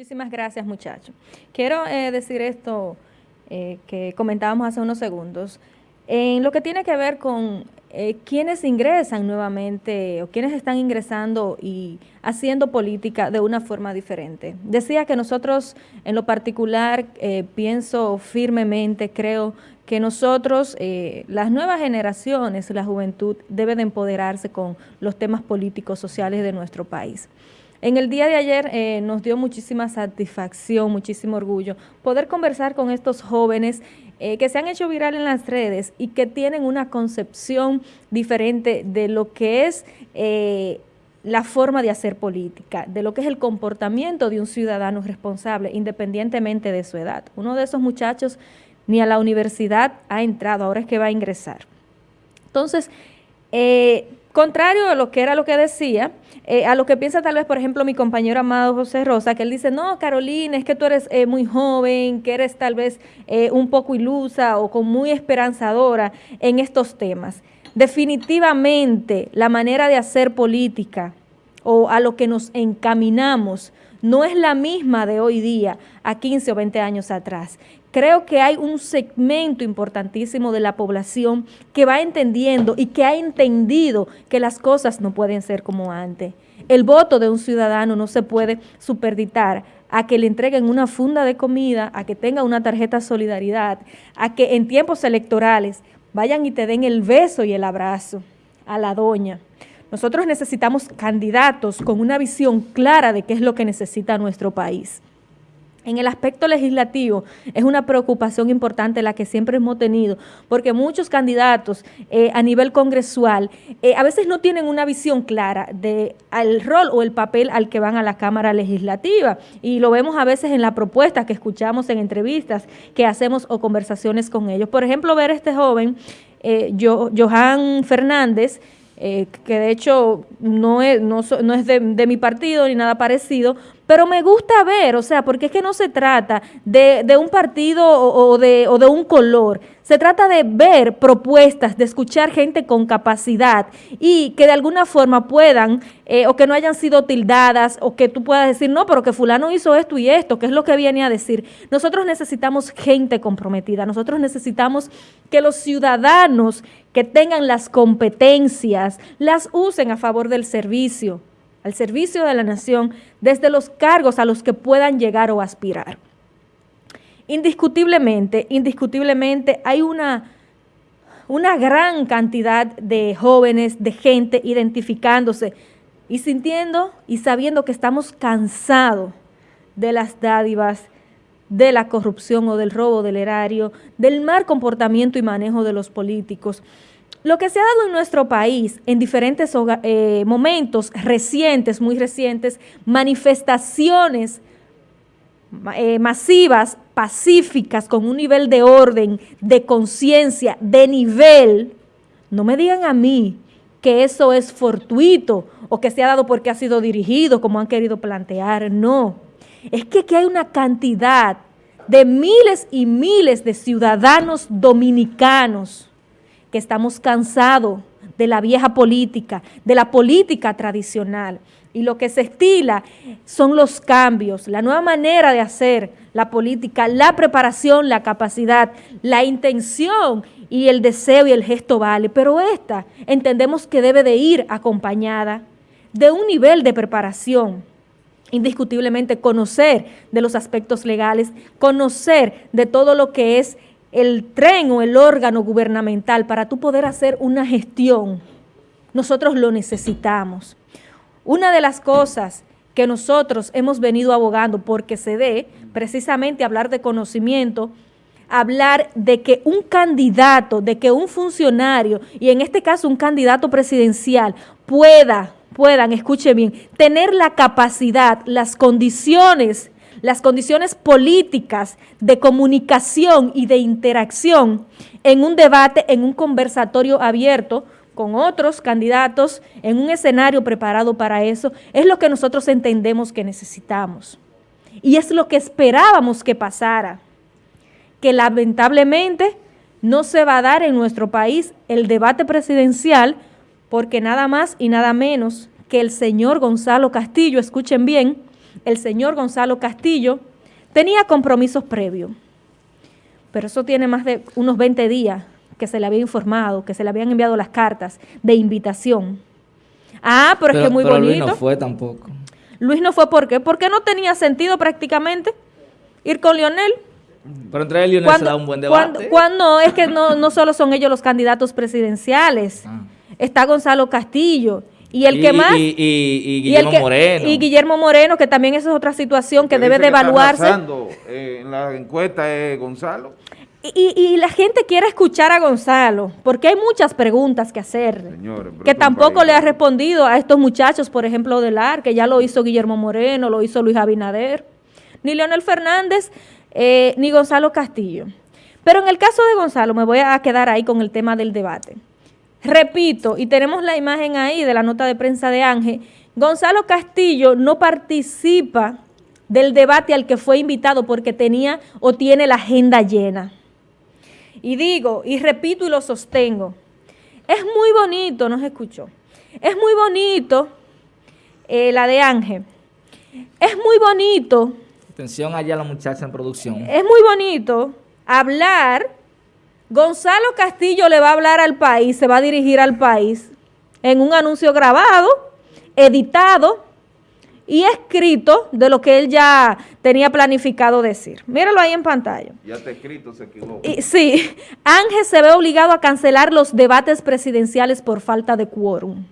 Muchísimas gracias, muchachos. Quiero eh, decir esto eh, que comentábamos hace unos segundos. En lo que tiene que ver con eh, quienes ingresan nuevamente o quienes están ingresando y haciendo política de una forma diferente. Decía que nosotros, en lo particular, eh, pienso firmemente, creo que nosotros, las nuevas generaciones, la juventud, debe de empoderarse con los temas políticos, sociales de nuestro país. En el día de ayer eh, nos dio muchísima satisfacción, muchísimo orgullo poder conversar con estos jóvenes eh, que se han hecho viral en las redes y que tienen una concepción diferente de lo que es eh, la forma de hacer política, de lo que es el comportamiento de un ciudadano responsable, independientemente de su edad. Uno de esos muchachos ni a la universidad ha entrado, ahora es que va a ingresar. Entonces, contrario a lo que era lo que decía, eh, a lo que piensa tal vez, por ejemplo, mi compañero amado José Rosa, que él dice, no, Carolina, es que tú eres eh, muy joven, que eres tal vez eh, un poco ilusa o con muy esperanzadora en estos temas. Definitivamente la manera de hacer política o a lo que nos encaminamos no es la misma de hoy día a 15 o 20 años atrás. Creo que hay un segmento importantísimo de la población que va entendiendo y que ha entendido que las cosas no pueden ser como antes. El voto de un ciudadano no se puede superditar a que le entreguen una funda de comida, a que tenga una tarjeta solidaridad, a que en tiempos electorales vayan y te den el beso y el abrazo a la doña. Nosotros necesitamos candidatos con una visión clara de qué es lo que necesita nuestro país. En el aspecto legislativo es una preocupación importante la que siempre hemos tenido, porque muchos candidatos eh, a nivel congresual eh, a veces no tienen una visión clara del rol o el papel al que van a la Cámara Legislativa. Y lo vemos a veces en la propuesta que escuchamos en entrevistas que hacemos o conversaciones con ellos. Por ejemplo, ver a este joven, eh, Johan Fernández, que de hecho no es, no, es de, mi partido ni nada parecido, pero me gusta ver, o sea, porque es que no se trata de, de un partido o, de, o de un color, se trata de ver propuestas, de escuchar gente con capacidad y que de alguna forma puedan, eh, o que no hayan sido tildadas, o que tú puedas decir, no, pero que fulano hizo esto y esto, que es lo que viene a decir. Nosotros necesitamos gente comprometida, nosotros necesitamos que los ciudadanos que tengan las competencias las usen a favor del servicio, al servicio de la nación, desde los cargos a los que puedan llegar o aspirar. Indiscutiblemente, indiscutiblemente hay una, una gran cantidad de jóvenes, de gente identificándose y sintiendo y sabiendo que estamos cansados de las dádivas, de la corrupción o del robo del erario, del mal comportamiento y manejo de los políticos. Lo que se ha dado en nuestro país en diferentes eh, momentos recientes, muy recientes, manifestaciones eh, masivas, pacíficas, con un nivel de orden, de conciencia, de nivel, no me digan a mí que eso es fortuito o que se ha dado porque ha sido dirigido, como han querido plantear, no. Es que aquí hay una cantidad de miles y miles de ciudadanos dominicanos que estamos cansados de la vieja política, de la política tradicional, y lo que se estila son los cambios, la nueva manera de hacer la política, la preparación, la capacidad, la intención y el deseo y el gesto vale, pero esta entendemos que debe de ir acompañada de un nivel de preparación, indiscutiblemente conocer de los aspectos legales, conocer de todo lo que es el tren o el órgano gubernamental para tú poder hacer una gestión. Nosotros lo necesitamos. Una de las cosas que nosotros hemos venido abogando porque se dé precisamente hablar de conocimiento, hablar de que un candidato, de que un funcionario, y en este caso un candidato presidencial, pueda, puedan, escuche bien, tener la capacidad, las condiciones, las condiciones políticas de comunicación y de interacción en un debate, en un conversatorio abierto, con otros candidatos en un escenario preparado para eso, es lo que nosotros entendemos que necesitamos. Y es lo que esperábamos que pasara, que lamentablemente no se va a dar en nuestro país el debate presidencial porque nada más y nada menos que el señor Gonzalo Castillo, escuchen bien, el señor Gonzalo Castillo tenía compromisos previos. Pero eso tiene más de unos 20 días que se le había informado, que se le habían enviado las cartas de invitación. Ah, pero, es que muy bonito. Luis no fue tampoco. Luis no fue ¿por qué? Porque no tenía sentido prácticamente ir con Lionel. Pero entre él y Lionel se da un buen debate. Cuando, es que no, no solo son ellos los candidatos presidenciales. Ah. Está Gonzalo Castillo. Y el que más. Y, Guillermo Moreno. Y Guillermo Moreno, que también esa es otra situación que debe de evaluarse. Eh, en la encuesta es Gonzalo. Y, la gente quiere escuchar a Gonzalo, porque hay muchas preguntas que hacer, que tampoco le ha respondido a estos muchachos, por ejemplo, del AR, que ya lo hizo Guillermo Moreno, lo hizo Luis Abinader, ni Leonel Fernández, eh, ni Gonzalo Castillo. Pero en el caso de Gonzalo, me voy a quedar ahí con el tema del debate. Repito, y tenemos la imagen ahí de la nota de prensa de Ángel, Gonzalo Castillo no participa del debate al que fue invitado porque tenía o tiene la agenda llena. Y digo, y repito y lo sostengo, es muy bonito, no se escuchó, es muy bonito eh, la de Ángel, es muy bonito. Atención allá la muchacha en producción. Es muy bonito hablar, Gonzalo Castillo le va a hablar al país, se va a dirigir al país en un anuncio grabado, editado, y escrito de lo que él ya tenía planificado decir. Míralo ahí en pantalla. Ya está escrito, se equivocó. sí, Ángel se ve obligado a cancelar los debates presidenciales por falta de quórum.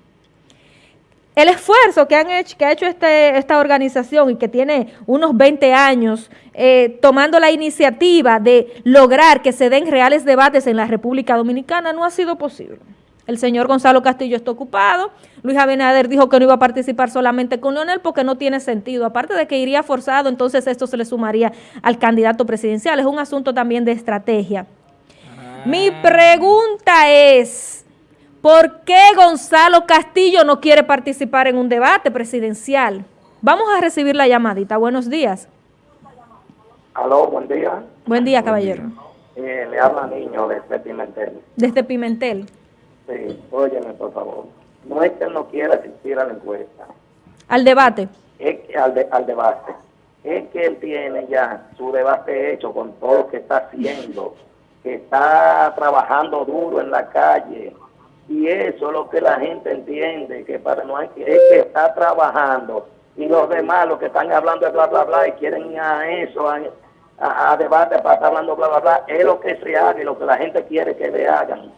El esfuerzo que, han hecho, que ha hecho este, esta organización y que tiene unos 20 años eh, tomando la iniciativa de lograr que se den reales debates en la República Dominicana no ha sido posible. El señor Gonzalo Castillo está ocupado. Luis Abinader dijo que no iba a participar solamente con Leonel porque no tiene sentido. Aparte de que iría forzado, entonces esto se le sumaría al candidato presidencial. Es un asunto también de estrategia. Mi ah. pregunta es, ¿por qué Gonzalo Castillo no quiere participar en un debate presidencial? Vamos a recibir la llamadita. Buenos días. Aló, buen día. Buen día, caballero. Eh, le habla niño desde Pimentel. Desde Pimentel. Sí, óyeme, por favor. No es que él no quiera asistir a la encuesta. ¿Al debate? Es que, al, al debate. Es que él tiene ya su debate hecho con todo lo que está haciendo, que está trabajando duro en la calle. Y eso es lo que la gente entiende, que para no hay que, es que está trabajando. Y los demás, los que están hablando de bla, bla, bla, y quieren ir a eso, a, a, debate para estar hablando bla, bla, bla, es lo que se haga y lo que la gente quiere que le hagan.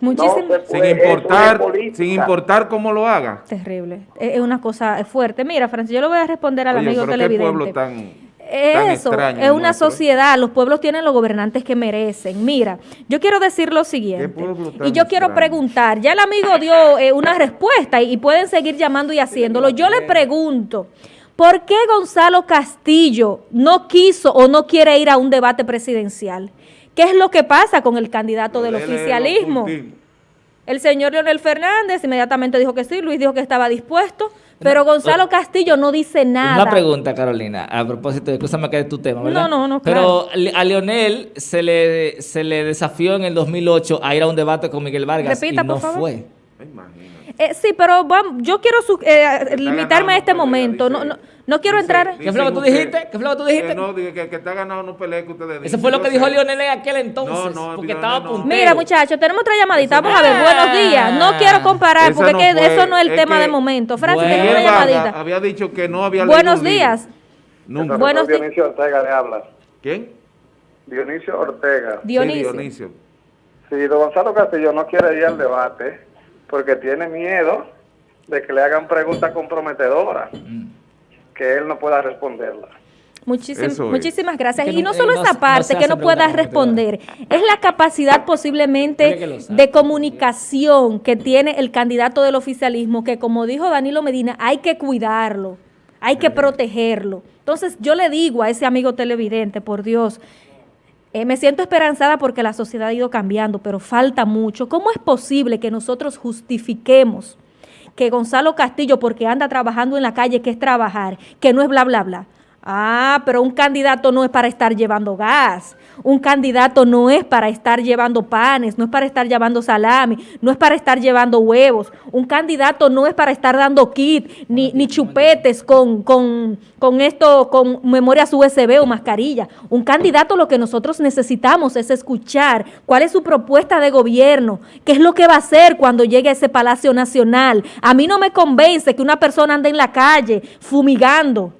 Muchísimo. sin importar, sin importar cómo lo haga. Terrible. Es una cosa fuerte. Mira, Francis, yo lo voy a responder al amigo televidente. pueblo tan... Eso, es una sociedad, los pueblos tienen los gobernantes que merecen. Mira, yo quiero decir lo siguiente, y yo quiero preguntar, ya el amigo dio eh, una respuesta y, pueden seguir llamando y haciéndolo. Yo le pregunto, ¿por qué Gonzalo Castillo no quiso o no quiere ir a un debate presidencial? ¿Qué es lo que pasa con el candidato del oficialismo? El señor Leonel Fernández inmediatamente dijo que sí, Luis dijo que estaba dispuesto, pero Gonzalo Castillo no dice nada. Una pregunta, Carolina, a propósito, escúchame que es tu tema, ¿verdad? No, no, no, Pero a Leonel se le, se le desafió en el 2008 a ir a un debate con Miguel Vargas y no fue. Eh, sí, pero yo quiero eh, limitarme a este momento. No, no, no quiero entrar. ¿Qué fue lo que tú dijiste? ¿Qué fue lo que tú dijiste? no, que, que, está ganado no pelee que ustedes Eso fue lo que dijo Lionel en aquel entonces. No, no, porque estaba puntero. Mira, muchachos, tenemos otra llamadita. Vamos a ver, buenos días. No quiero comparar porque eso no es el tema de momento. Francis, tenemos una llamadita. Había dicho que no había Buenos días. Nunca. Buenos días. Dionisio Ortega le habla. ¿Quién? Dionisio Ortega. Dionisio. Sí, Dionisio. Sí, don Gonzalo Castillo no quiere ir al debate porque tiene miedo de que le hagan preguntas comprometedoras. Mm que él no pueda responderla. muchísimas gracias. y no solo esa parte que no pueda responder, es la capacidad posiblemente de comunicación que tiene el candidato del oficialismo, que como dijo Danilo Medina, hay que cuidarlo, hay que protegerlo. Entonces yo le digo a ese amigo televidente, por Dios, eh, me siento esperanzada porque la sociedad ha ido cambiando, pero falta mucho. ¿Cómo es posible que nosotros justifiquemos que Gonzalo Castillo, porque anda trabajando en la calle, que es trabajar, que no es bla, bla, bla. Ah, pero un candidato no es para estar llevando gas. Un candidato no es para estar llevando panes, no es para estar llevando salami, no es para estar llevando huevos. Un candidato no es para estar dando kit ni, ni chupetes con, con, con esto, con memorias USB o mascarilla. Un candidato lo que nosotros necesitamos es escuchar cuál es su propuesta de gobierno, qué es lo que va a hacer cuando llegue a ese Palacio Nacional. A mí no me convence que una persona ande en la calle fumigando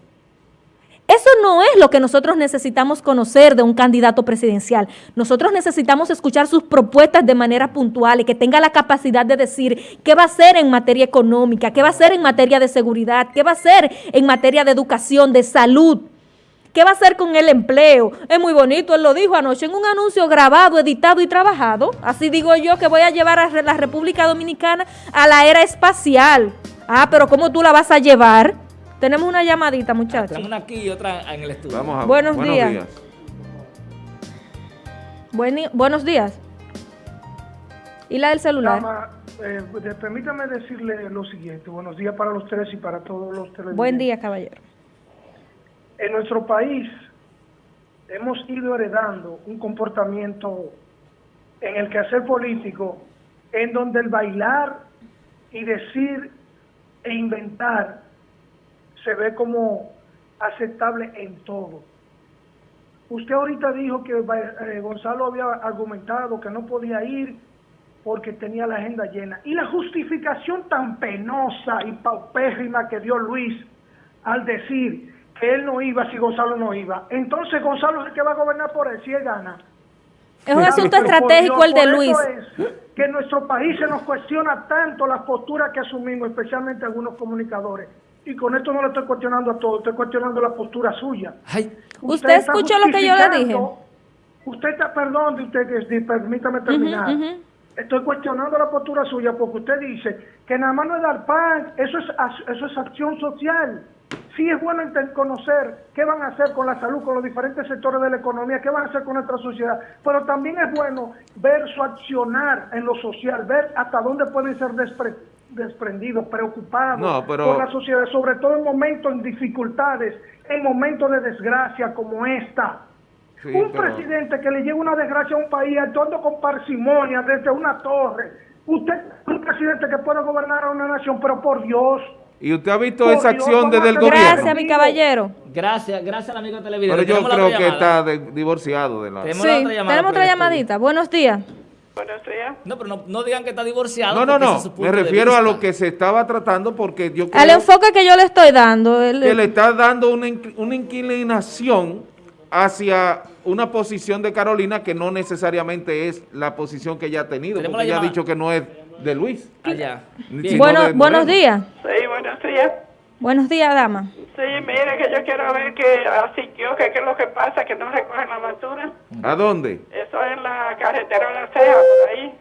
eso no es lo que nosotros necesitamos conocer de un candidato presidencial. Nosotros necesitamos escuchar sus propuestas de manera puntual y que tenga la capacidad de decir qué va a hacer en materia económica, qué va a hacer en materia de seguridad, qué va a hacer en materia de educación, de salud, qué va a hacer con el empleo. Es muy bonito, él lo dijo anoche en un anuncio grabado, editado y trabajado. Así digo yo que voy a llevar a la República Dominicana a la era espacial. Ah, pero ¿cómo tú la vas a llevar? Tenemos una llamadita, muchachos. Tenemos una aquí y otra en el estudio. Vamos a, buenos, buenos días. buenos días. ¿Y la del celular? Eh, permítame decirle lo siguiente. Buenos días para los tres y para todos los televidentes. Buen día, caballero. En nuestro país hemos ido heredando un comportamiento en el quehacer político en donde el bailar y decir e inventar se ve como aceptable en todo. Usted ahorita dijo que eh, Gonzalo había argumentado que no podía ir porque tenía la agenda llena. Y la justificación tan penosa y paupérrima que dio Luis al decir que él no iba si Gonzalo no iba. Entonces Gonzalo es el que va a gobernar por él si él gana. Es un asunto estratégico el de Luis. Es que en nuestro país se nos cuestiona tanto las posturas que asumimos, especialmente algunos comunicadores. Y con esto no le estoy cuestionando a todos, estoy cuestionando la postura suya. ¿Usted, escuchó lo que yo le dije? Usted está, perdón, usted, permítame terminar. Estoy cuestionando la postura suya porque usted dice que nada más no es dar pan, eso es, eso es acción social. Sí es bueno conocer qué van a hacer con la salud, con los diferentes sectores de la economía, qué van a hacer con nuestra sociedad, pero también es bueno ver su accionar en lo social, ver hasta dónde pueden ser despreciados desprendidos, preocupados por la sociedad, sobre todo en momentos en dificultades, en momentos de desgracia como esta. un presidente que le lleva una desgracia a un país actuando con parsimonia desde una torre. Usted un presidente que puede gobernar a una nación, pero por Dios. ¿Y usted ha visto esa acción desde el gobierno? Gracias, mi caballero. Gracias, gracias al amigo televidente. Pero yo creo que está divorciado de la... Tenemos, sí, tenemos otra llamadita. Buenos días. Buenos días. No, pero no, digan que está divorciado. No, no, no. Me refiero a lo que se estaba tratando porque yo creo... Al enfoque que yo le estoy dando. que le está dando una, una inclinación hacia una posición de Carolina que no necesariamente es la posición que ella ha tenido. Porque ella ha dicho que no es de Luis. Allá. Bueno, buenos días. Sí, buenos días. Buenos días, dama. Sí, mire que yo quiero ver que así yo, que qué es lo que pasa, que no recogen la basura. ¿A dónde? Eso es en la carretera de la Ceja, por ahí.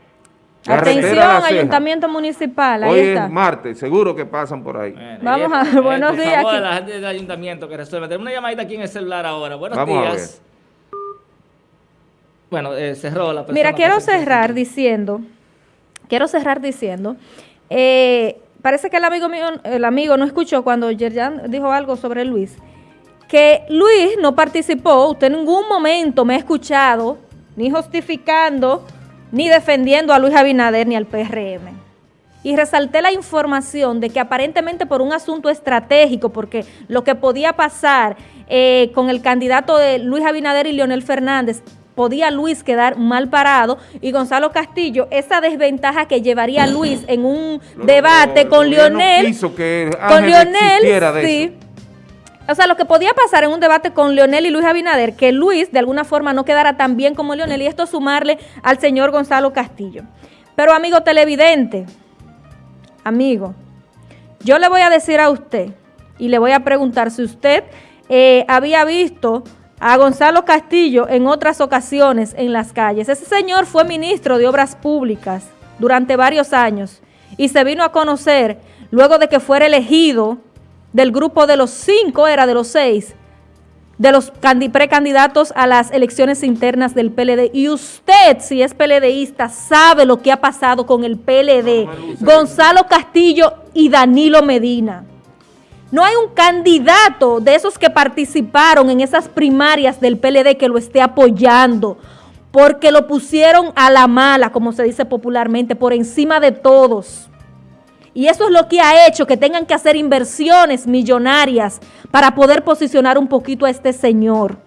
Atención, ayuntamiento municipal, ahí Hoy está. es martes, seguro que pasan por ahí. Vamos a ver, buenos días. Favor, la gente del ayuntamiento que resuelve. Tenemos una llamadita aquí en el celular ahora. Buenos días. Bueno, eh, cerró la persona. Mira, quiero cerrar diciendo, quiero cerrar diciendo, eh, parece que el amigo mío, el amigo no escuchó cuando Yerjan dijo algo sobre Luis, que Luis no participó, usted en ningún momento me ha escuchado, ni justificando, ni defendiendo a Luis Abinader ni al PRM. Y resalté la información de que aparentemente por un asunto estratégico, porque lo que podía pasar eh, con el candidato de Luis Abinader y Leonel Fernández podía Luis quedar mal parado. Y Gonzalo Castillo, esa desventaja que llevaría Luis en un debate con Leonel, con Leonel, sí, o sea, lo que podía pasar en un debate con Leonel y Luis Abinader, que Luis de alguna forma no quedara tan bien como Leonel y esto sumarle al señor Gonzalo Castillo. Pero amigo televidente, amigo, yo le voy a decir a usted y le voy a preguntar si usted eh, había visto a Gonzalo Castillo en otras ocasiones en las calles. Ese señor fue ministro de Obras Públicas durante varios años y se vino a conocer luego de que fuera elegido del grupo de los cinco, era de los seis, de los precandidatos a las elecciones internas del PLD. Y usted, si es PLDista, sabe lo que ha pasado con el PLD, Gonzalo Castillo y Danilo Medina. No hay un candidato de esos que participaron en esas primarias del PLD que lo esté apoyando, porque lo pusieron a la mala, como se dice popularmente, por encima de todos. Y eso es lo que ha hecho que tengan que hacer inversiones millonarias para poder posicionar un poquito a este señor.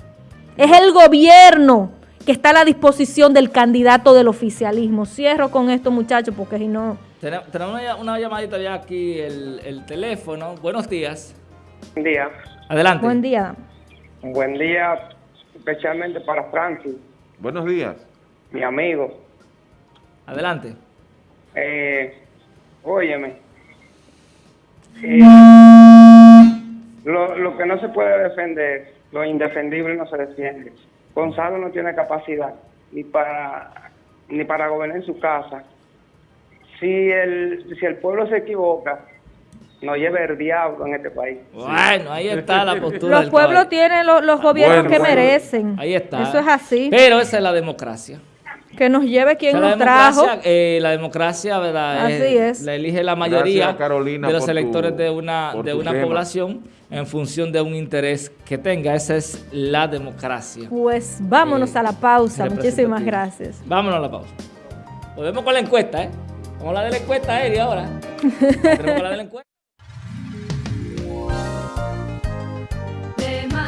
Es el gobierno que está a la disposición del candidato del oficialismo. Cierro con esto, muchachos, porque si no... Tenemos una, llamadita ya aquí, el, teléfono. Buenos días. Buen día. Adelante. Buen día. Buen día, especialmente para Francis. Buenos días. Mi amigo. Adelante. Eh, óyeme. Eh, lo, lo que no se puede defender, lo indefendible no se defiende. Gonzalo no tiene capacidad ni para ni para gobernar en su casa. Si el, si el pueblo se equivoca, no lleve el diablo en este país. Bueno, ahí está la postura. Los pueblos tienen los, gobiernos que merecen. Ahí está. Eso es así. Pero esa es la democracia. Que nos lleve quien nos trajo. Eh, la democracia, ¿verdad? Así es. La elige la mayoría de los electores de una, de una población en función de un interés que tenga. Esa es la democracia. Pues vámonos eh, a la pausa. Muchísimas gracias. Vámonos a la pausa. Volvemos con la encuesta, ¿eh? Vamos a la de la encuesta, Eri, ahora. Tenemos la de la encuesta.